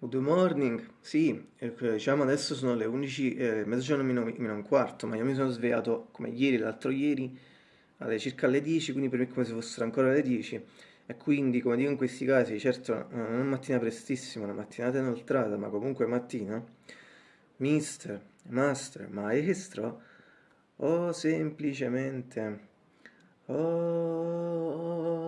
Good morning, sì, eh, diciamo adesso sono le 11, eh, mezzogiorno meno, meno un quarto, ma io mi sono svegliato come ieri, l'altro ieri, alle circa alle 10, quindi per me è come se fossero ancora le 10, e quindi, come dico in questi casi, certo non è mattina prestissima, una mattinata inoltrata, ma comunque mattina, mister, master, maestro, o semplicemente, oh...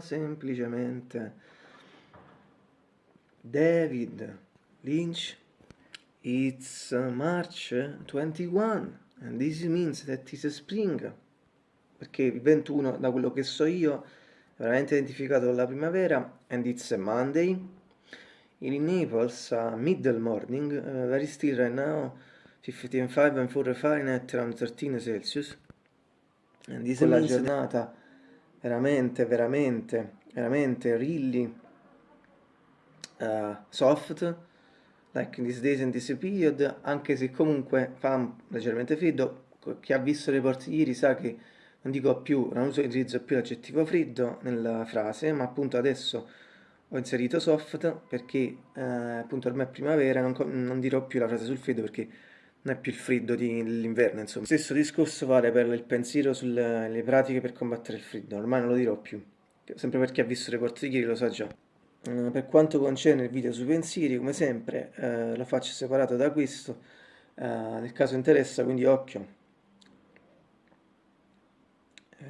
semplicemente David Lynch It's March 21 and this means that it's spring perché il 21 da quello che so io è veramente identificato con la primavera and it's a Monday. In Naples a middle morning uh, very still right now 55 and 4 Fahrenheit around 13 Celsius. And this è la giornata veramente, veramente, veramente really uh, soft, like in these days and this period, anche se comunque fa leggermente freddo, chi ha visto le porte ieri sa che non dico più, non utilizzo più l'aggettivo freddo nella frase, ma appunto adesso ho inserito soft perché eh, appunto ormai è primavera, non, non dirò più la frase sul freddo perché non è più il freddo dell'inverno, insomma. Stesso discorso vale per il pensiero sulle pratiche per combattere il freddo, ormai non lo dirò più, sempre per chi ha visto le porte di ieri lo sa già. Uh, per quanto concerne il video sui pensieri, come sempre, uh, lo faccio separato da questo, uh, nel caso interessa, quindi occhio.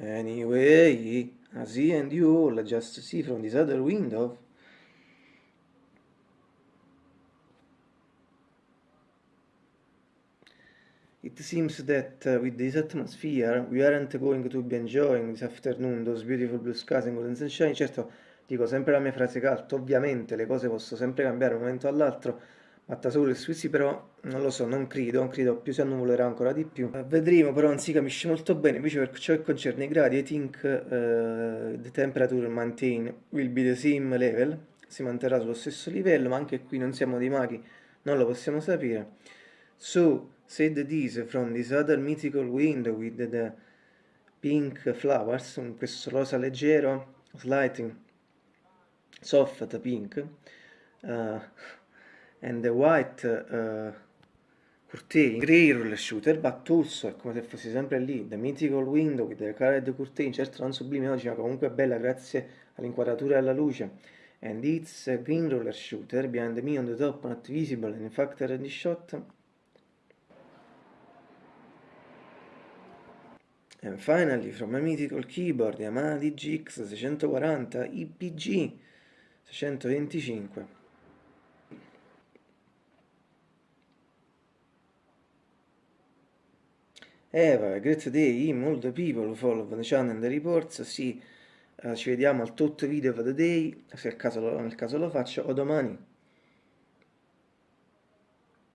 Anyway, I see and you all just see from this other window It seems that uh, with this atmosphere we aren't going to be enjoying this afternoon those beautiful blue skies and golden sunshine. Certo, dico sempre la mia frase calta, ovviamente le cose possono sempre cambiare da un momento all'altro, Matta solo il Swissi però non lo so, non credo, non credo, più si annuvolerà ancora di più. Uh, vedremo, però non si capisce molto bene, invece per ciò che concerne i gradi, I think uh, the temperature maintain will be the same level, si manterrà sullo stesso livello, ma anche qui non siamo dei maghi, non lo possiamo sapere. So, said this from this other mythical window with the pink flowers, questo rosa leggero, slightly soft pink, uh, and the white uh, curtain, grey roller shooter, but also è come se fosse sempre lì, the mythical window with the colored curtain, certo non sublime oggi, ma comunque bella grazie all'inquadratura e alla luce, and it's a green roller shooter, behind me on the top, not visible, in fact the shot, And finally, from a mythical keyboard Yamaha DGX 640 IPG 625. Eva, great day, molto people follow the channel and the reports, sì, uh, ci vediamo al tutto video of the day, se nel caso lo faccio, o domani.